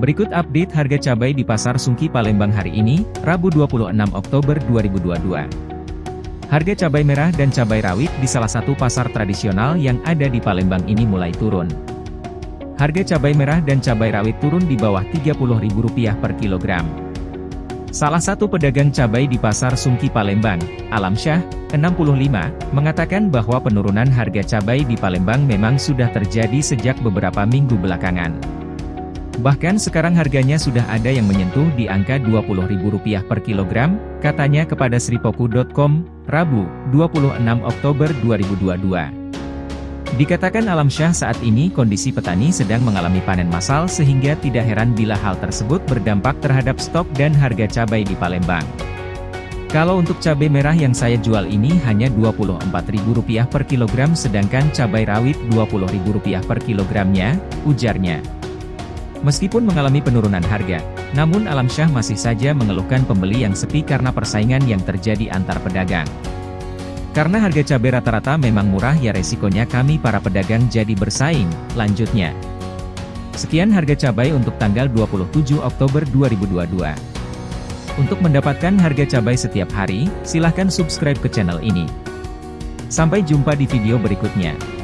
Berikut update harga cabai di Pasar Sungki Palembang hari ini, Rabu 26 Oktober 2022. Harga cabai merah dan cabai rawit di salah satu pasar tradisional yang ada di Palembang ini mulai turun. Harga cabai merah dan cabai rawit turun di bawah Rp30.000 per kilogram. Salah satu pedagang cabai di Pasar Sungki Palembang, Alam Syah, 65, mengatakan bahwa penurunan harga cabai di Palembang memang sudah terjadi sejak beberapa minggu belakangan. Bahkan sekarang harganya sudah ada yang menyentuh di angka Rp20.000 per kilogram, katanya kepada sripoku.com, Rabu, 26 Oktober 2022. Dikatakan Alam Syah saat ini kondisi petani sedang mengalami panen massal sehingga tidak heran bila hal tersebut berdampak terhadap stok dan harga cabai di Palembang. Kalau untuk cabai merah yang saya jual ini hanya Rp24.000 per kilogram sedangkan cabai rawit Rp20.000 per kilogramnya, ujarnya. Meskipun mengalami penurunan harga, namun Alam Syah masih saja mengeluhkan pembeli yang sepi karena persaingan yang terjadi antar pedagang. Karena harga cabai rata-rata memang murah ya resikonya kami para pedagang jadi bersaing, lanjutnya. Sekian harga cabai untuk tanggal 27 Oktober 2022. Untuk mendapatkan harga cabai setiap hari, silahkan subscribe ke channel ini. Sampai jumpa di video berikutnya.